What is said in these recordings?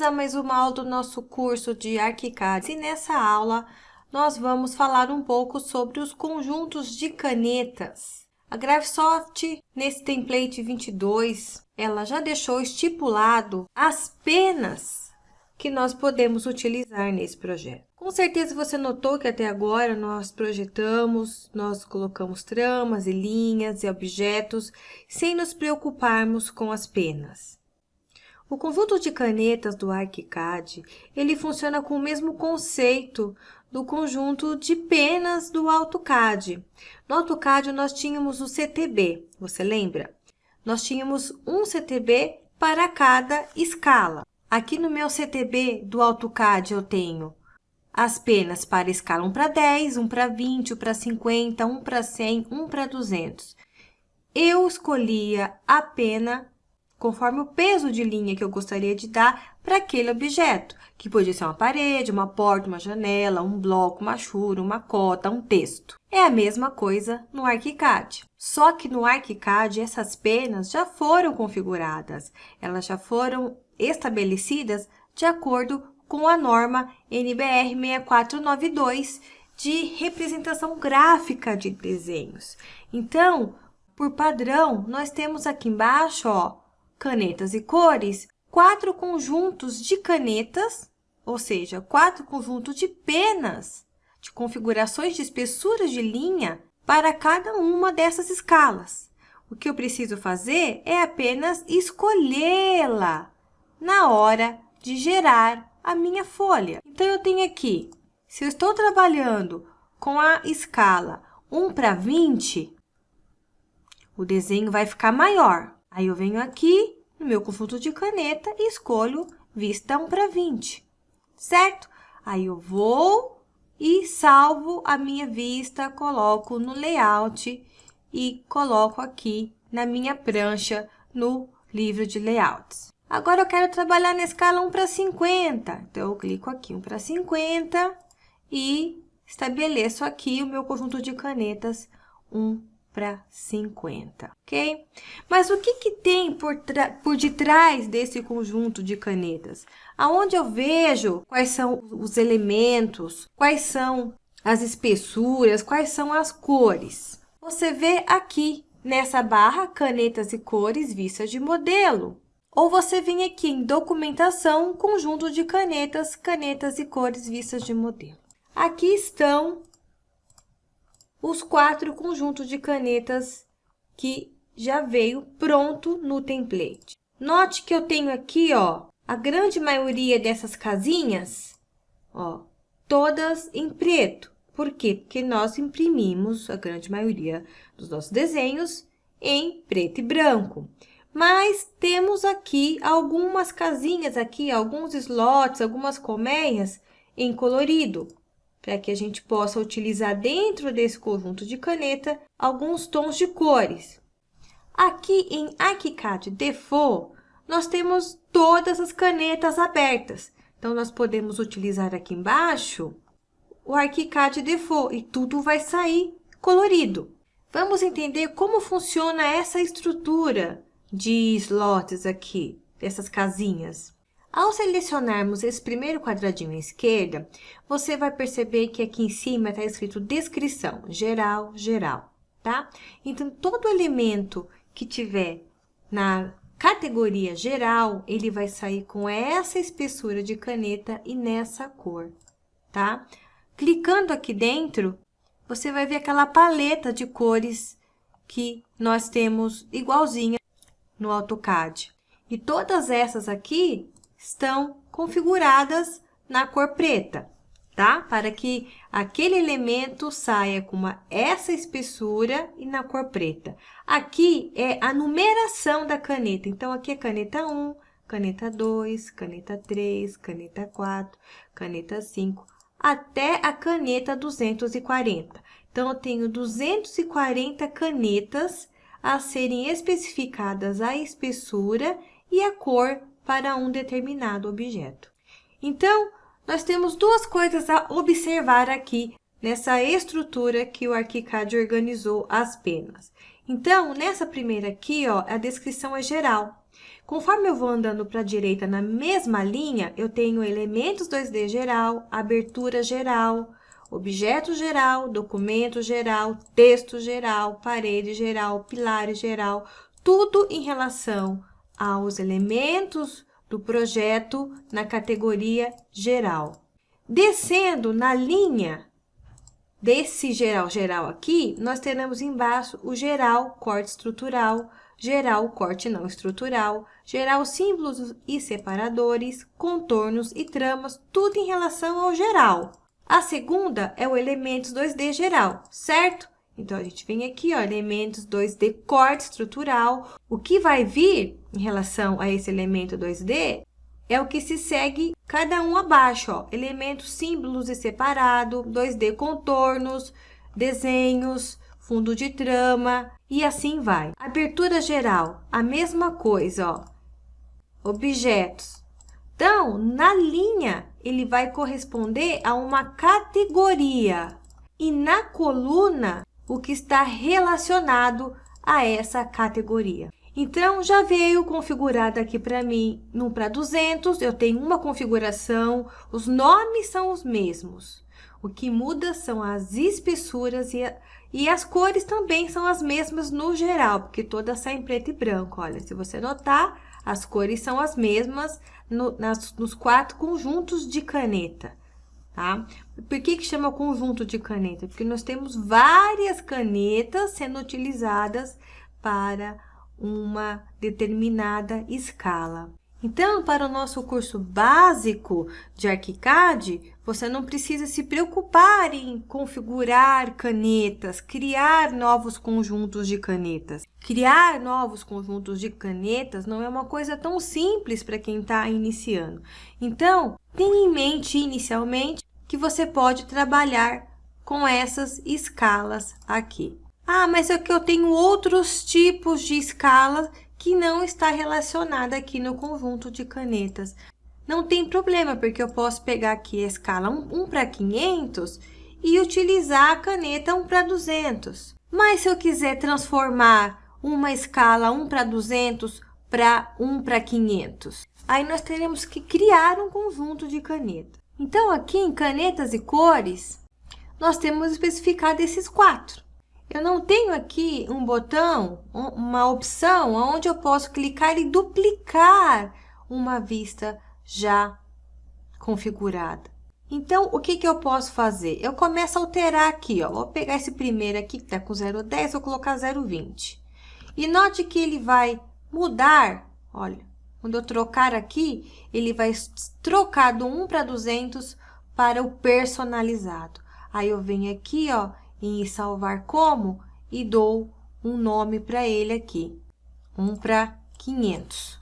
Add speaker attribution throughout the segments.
Speaker 1: Bem-vindos a mais uma aula do nosso curso de ArchiCAD. E nessa aula, nós vamos falar um pouco sobre os conjuntos de canetas. A Graphisoft, nesse template 22, ela já deixou estipulado as penas que nós podemos utilizar nesse projeto. Com certeza você notou que até agora nós projetamos, nós colocamos tramas e linhas e objetos sem nos preocuparmos com as penas. O conjunto de canetas do ArchiCAD, ele funciona com o mesmo conceito do conjunto de penas do AutoCAD. No AutoCAD, nós tínhamos o CTB, você lembra? Nós tínhamos um CTB para cada escala. Aqui no meu CTB do AutoCAD, eu tenho as penas para escala 1 para 10, 1 para 20, 1 para 50, 1 para 100, 1 para 200. Eu escolhia a pena conforme o peso de linha que eu gostaria de dar para aquele objeto, que podia ser uma parede, uma porta, uma janela, um bloco, uma chura, uma cota, um texto. É a mesma coisa no ArchiCAD. Só que no ArchiCAD essas penas já foram configuradas, elas já foram estabelecidas de acordo com a norma NBR 6492 de representação gráfica de desenhos. Então, por padrão, nós temos aqui embaixo, ó, canetas e cores, quatro conjuntos de canetas, ou seja, quatro conjuntos de penas, de configurações de espessuras de linha para cada uma dessas escalas. O que eu preciso fazer é apenas escolhê-la na hora de gerar a minha folha. Então, eu tenho aqui, se eu estou trabalhando com a escala 1 para 20, o desenho vai ficar maior. Aí, eu venho aqui no meu conjunto de caneta e escolho vista 1 para 20, certo? Aí, eu vou e salvo a minha vista, coloco no layout e coloco aqui na minha prancha no livro de layouts. Agora, eu quero trabalhar na escala 1 para 50. Então, eu clico aqui 1 para 50 e estabeleço aqui o meu conjunto de canetas 1 para 50, ok? Mas o que, que tem por, por detrás desse conjunto de canetas? Aonde eu vejo quais são os elementos, quais são as espessuras, quais são as cores. Você vê aqui nessa barra canetas e cores vistas de modelo. Ou você vem aqui em documentação, conjunto de canetas, canetas e cores vistas de modelo. Aqui estão os quatro conjuntos de canetas que já veio pronto no template. Note que eu tenho aqui, ó, a grande maioria dessas casinhas, ó, todas em preto. Por quê? Porque nós imprimimos a grande maioria dos nossos desenhos em preto e branco. Mas temos aqui algumas casinhas aqui, alguns slots, algumas colmeias em colorido para que a gente possa utilizar dentro desse conjunto de caneta alguns tons de cores. Aqui em ArchiCAD Default, nós temos todas as canetas abertas. Então, nós podemos utilizar aqui embaixo o ArchiCAD Default e tudo vai sair colorido. Vamos entender como funciona essa estrutura de slots aqui, dessas casinhas. Ao selecionarmos esse primeiro quadradinho à esquerda, você vai perceber que aqui em cima está escrito descrição, geral, geral, tá? Então, todo elemento que tiver na categoria geral, ele vai sair com essa espessura de caneta e nessa cor, tá? Clicando aqui dentro, você vai ver aquela paleta de cores que nós temos igualzinha no AutoCAD. E todas essas aqui estão configuradas na cor preta, tá? Para que aquele elemento saia com uma, essa espessura e na cor preta. Aqui é a numeração da caneta. Então, aqui é caneta 1, caneta 2, caneta 3, caneta 4, caneta 5, até a caneta 240. Então, eu tenho 240 canetas a serem especificadas a espessura e a cor para um determinado objeto. Então, nós temos duas coisas a observar aqui nessa estrutura que o ArchiCAD organizou as penas. Então, nessa primeira aqui, ó, a descrição é geral. Conforme eu vou andando para a direita na mesma linha, eu tenho elementos 2D geral, abertura geral, objeto geral, documento geral, texto geral, parede geral, pilares geral, tudo em relação aos elementos do projeto na categoria geral. Descendo na linha desse geral geral aqui, nós teremos embaixo o geral corte estrutural, geral corte não estrutural, geral símbolos e separadores, contornos e tramas, tudo em relação ao geral. A segunda é o elementos 2D geral, certo? Então, a gente vem aqui, ó, elementos 2D corte estrutural. O que vai vir em relação a esse elemento 2D é o que se segue cada um abaixo, ó. Elementos símbolos e separado, 2D contornos, desenhos, fundo de trama e assim vai. Abertura geral, a mesma coisa, ó. Objetos, então, na linha, ele vai corresponder a uma categoria. E na coluna, o que está relacionado a essa categoria. Então, já veio configurado aqui para mim no para 200, eu tenho uma configuração, os nomes são os mesmos. O que muda são as espessuras e, a, e as cores também são as mesmas no geral, porque todas saem preto e branco. Olha, se você notar, as cores são as mesmas no, nas, nos quatro conjuntos de caneta, tá? Por que que chama conjunto de caneta? Porque nós temos várias canetas sendo utilizadas para uma determinada escala. Então, para o nosso curso básico de ArchiCAD, você não precisa se preocupar em configurar canetas, criar novos conjuntos de canetas. Criar novos conjuntos de canetas não é uma coisa tão simples para quem está iniciando. Então, tenha em mente inicialmente que você pode trabalhar com essas escalas aqui. Ah, mas é que eu tenho outros tipos de escalas que não está relacionada aqui no conjunto de canetas. Não tem problema, porque eu posso pegar aqui a escala 1, 1 para 500 e utilizar a caneta 1 para 200. Mas se eu quiser transformar uma escala 1 para 200 para 1 para 500, aí nós teremos que criar um conjunto de canetas. Então, aqui em canetas e cores, nós temos especificado esses quatro. Eu não tenho aqui um botão, uma opção onde eu posso clicar e duplicar uma vista já configurada. Então, o que, que eu posso fazer? Eu começo a alterar aqui, ó. Vou pegar esse primeiro aqui, que está com 0,10, vou colocar 0,20. E note que ele vai mudar, olha, quando eu trocar aqui, ele vai trocar do 1 para 200 para o personalizado. Aí, eu venho aqui, ó, em salvar como e dou um nome para ele aqui, um para 500.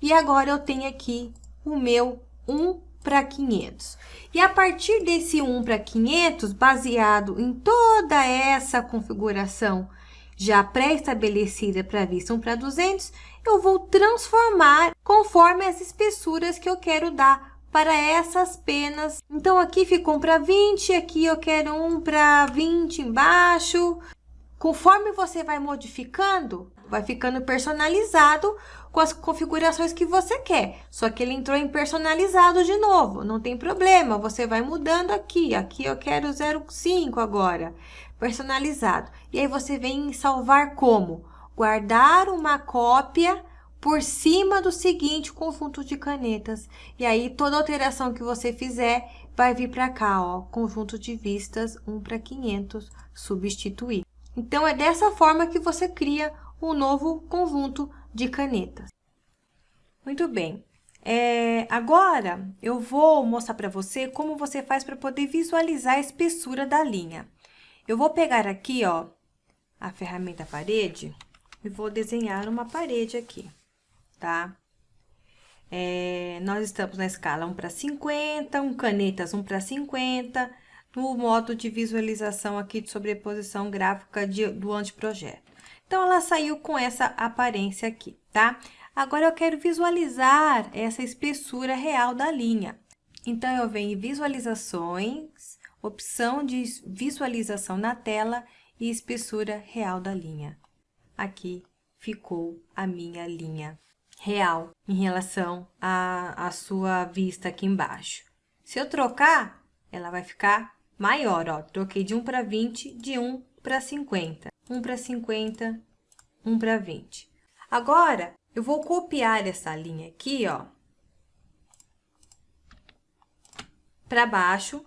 Speaker 1: E agora eu tenho aqui o meu 1 para 500. E a partir desse 1 para 500, baseado em toda essa configuração já pré-estabelecida para vista 1 para 200, eu vou transformar conforme as espessuras que eu quero dar para essas penas. Então, aqui ficou um para 20, aqui eu quero um para 20 embaixo. Conforme você vai modificando, vai ficando personalizado com as configurações que você quer. Só que ele entrou em personalizado de novo, não tem problema, você vai mudando aqui. Aqui eu quero 0,5 agora, personalizado. E aí você vem em salvar como? Guardar uma cópia por cima do seguinte conjunto de canetas. E aí, toda alteração que você fizer vai vir para cá, ó, conjunto de vistas 1 para 500, substituir. Então, é dessa forma que você cria um novo conjunto de canetas. Muito bem. É, agora, eu vou mostrar para você como você faz para poder visualizar a espessura da linha. Eu vou pegar aqui, ó, a ferramenta parede e vou desenhar uma parede aqui tá? É, nós estamos na escala 1 para 50, um canetas 1 para 50, no modo de visualização aqui de sobreposição gráfica de, do anteprojeto. Então, ela saiu com essa aparência aqui, tá? Agora, eu quero visualizar essa espessura real da linha. Então, eu venho em visualizações, opção de visualização na tela e espessura real da linha. Aqui ficou a minha linha real em relação à, à sua vista aqui embaixo. Se eu trocar, ela vai ficar maior, ó. Troquei de 1 para 20, de 1 para 50. 1 para 50, 1 para 20. Agora, eu vou copiar essa linha aqui, ó, para baixo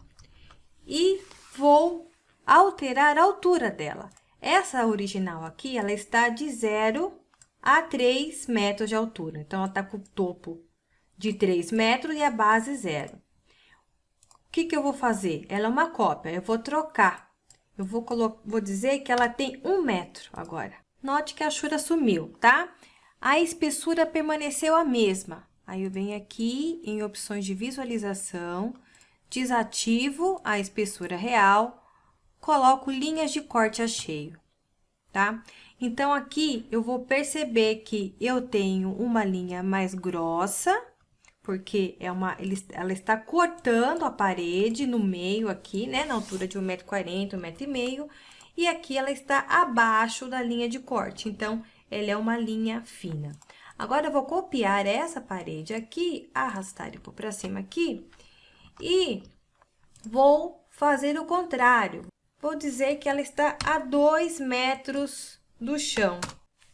Speaker 1: e vou alterar a altura dela. Essa original aqui, ela está de 0 a 3 metros de altura. Então, ela está com o topo de 3 metros e a base zero. O que, que eu vou fazer? Ela é uma cópia, eu vou trocar. Eu vou, vou dizer que ela tem 1 metro agora. Note que a chura sumiu, tá? A espessura permaneceu a mesma. Aí, eu venho aqui em opções de visualização, desativo a espessura real, coloco linhas de corte a cheio, tá? Então, aqui eu vou perceber que eu tenho uma linha mais grossa, porque é uma, ela está cortando a parede no meio aqui, né? Na altura de 1,40m, 1,5m, e aqui ela está abaixo da linha de corte, então, ela é uma linha fina. Agora, eu vou copiar essa parede aqui, arrastar e pôr para cima aqui, e vou fazer o contrário. Vou dizer que ela está a 2 metros do chão,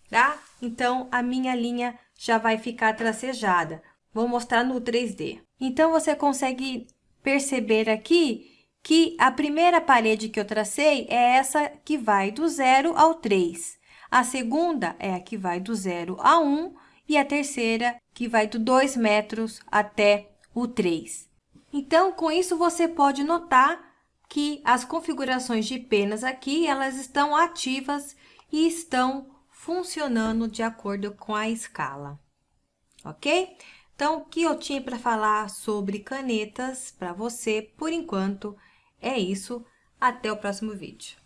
Speaker 1: tá? Então, a minha linha já vai ficar tracejada. Vou mostrar no 3D. Então, você consegue perceber aqui que a primeira parede que eu tracei é essa que vai do 0 ao 3. A segunda é a que vai do 0 a 1 e a terceira que vai do 2 metros até o 3. Então, com isso, você pode notar que as configurações de penas aqui, elas estão ativas e estão funcionando de acordo com a escala, ok? Então, o que eu tinha para falar sobre canetas para você, por enquanto, é isso. Até o próximo vídeo.